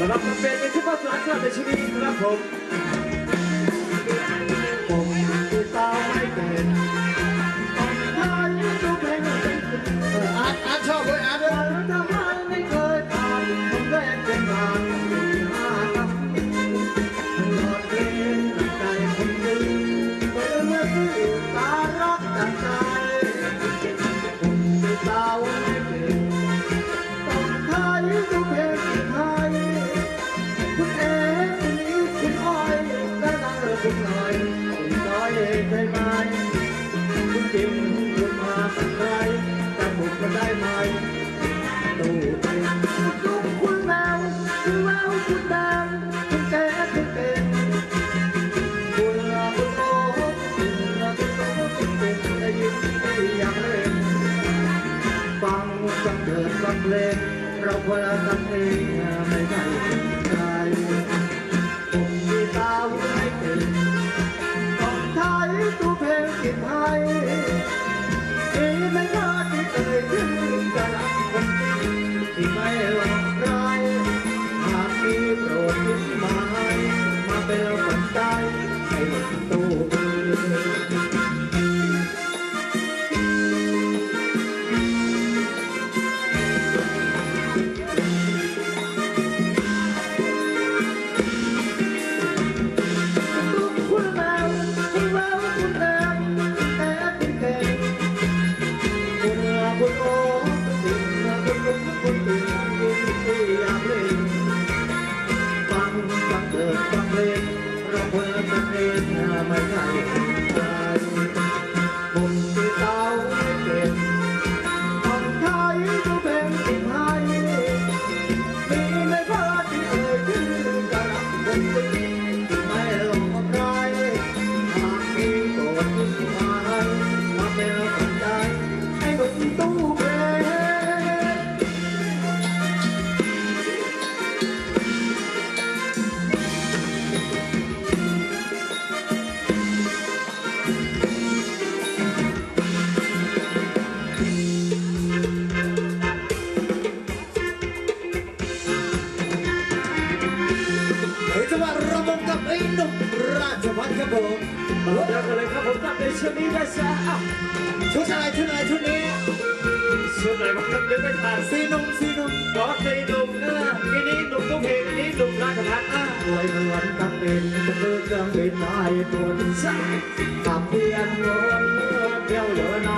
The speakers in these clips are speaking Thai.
Madame, baby, tu vas te la carte, je vais te la pomme. ต้งเดิดฟังเลงเราควรทำเองไม่ได้ จะวัฒน์ครับผมมาลบแล้กันเลยครับผมตัดในชุดนี้นะจ๊ะชุดอะไรชุดอะไรชุดนี้ชุดไหนบ้างเดี๋ยไปทาดซีนุ่มซีนุ่มอ๋อซีนุ่มนั่นแหละทีนี้หนุ่มต้องเพลงอันนี้หนุ่มราชพัฒน์อะรวยเหมือนกับเป็นตะเกียงเป็นไม้ตัวดใช่ขับเพียงรถเดียวเหลือน้อ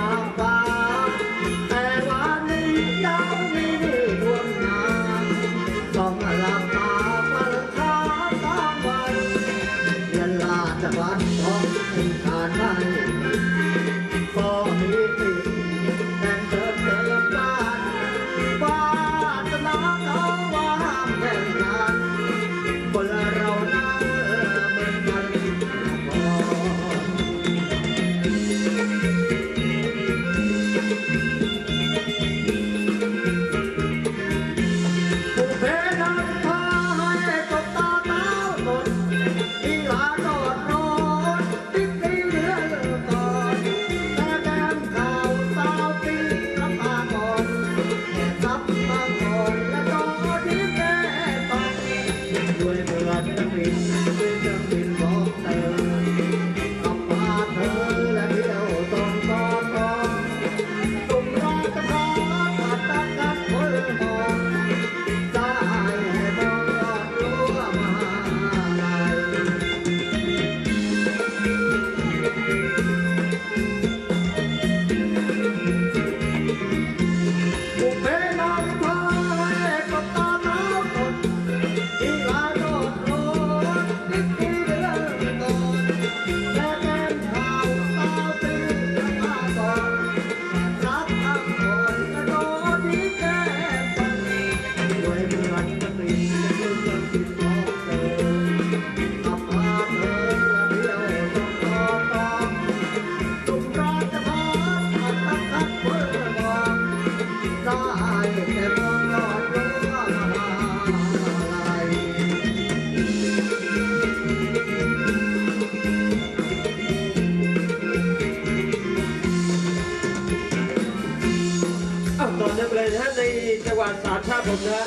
สามครับผมนะ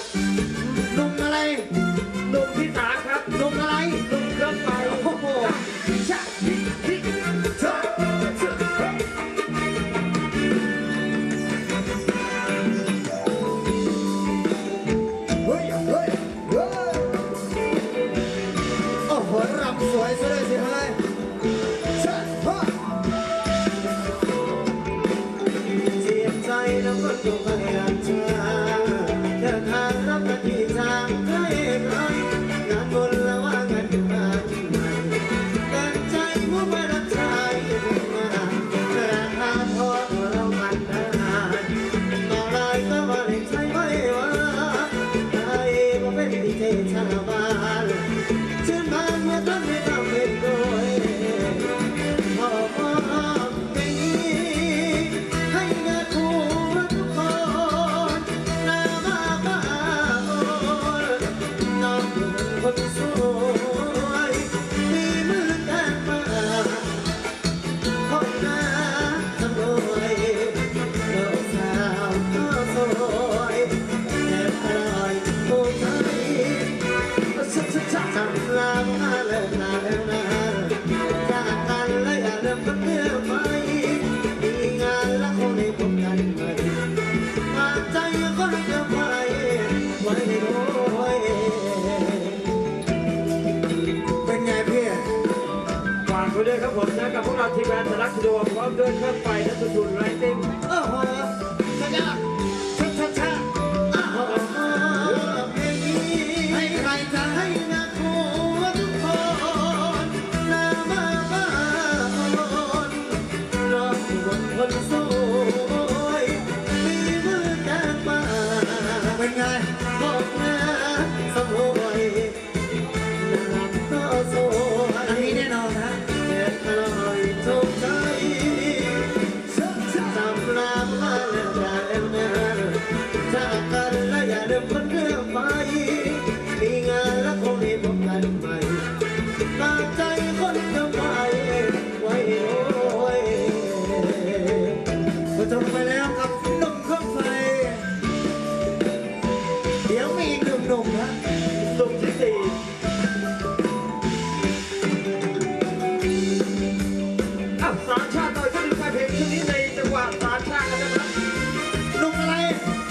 นุ่มอะไรนุ่มพิศสามครับนุ่มอะไร ด้วยครับผมนะกับพวกเราทีมงานสนักดวงพร้อมด้วยเครื่องไฟและสุดุนไรติมโอ้โหชะชะชะชะชะอ้าวเพลงนี้ให้ใครจะให้ กับหนุ่มเครเดี๋ยวมีหนุ่มหนุ่มๆะหนุ่มที่สี่อะสามชาติต่อยชุดไฟเพลงชุดนี้ในจังหวะสามชาติกันนะครับนุ่มอะไร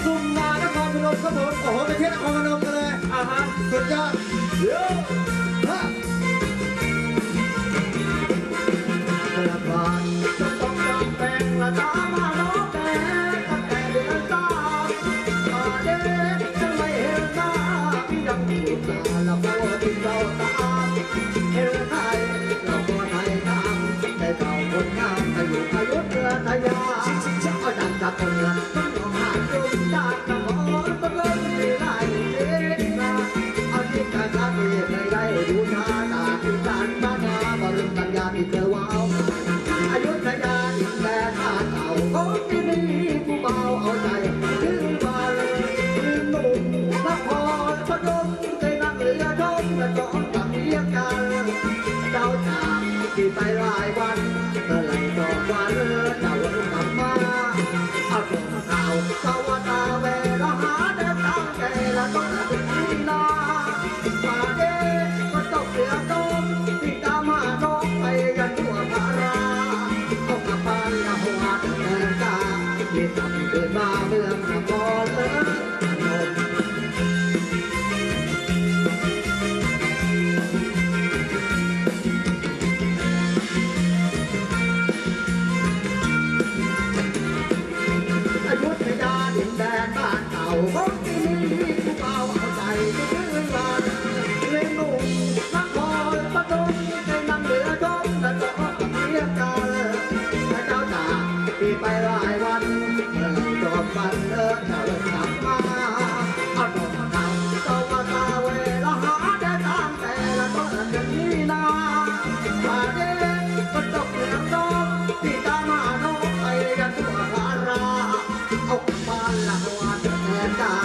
หนุ่มนานครพนมครับผมโอ้โหไปเที่ยวนครพนมกัเลย อะฮะสุดยอด Oh, บ้านหลังวัดแทนได้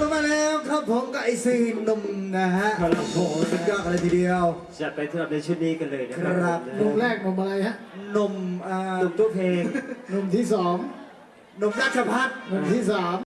จบกันมาแล้วครับผมกับไอซีหนุ่มนะฮะครับโอ้โหสุดยอดกันเลยทีเดียว จะไปสำหรับในชุดนี้กันเลยนะครัครับหนุ่มแรกหนุ่มอะไรฮะหนุ่มอ่าหนุ่มตัวเพลง หนุ่มที่สองหนุ่มราชพัฒน์ หนุ่มที่สาม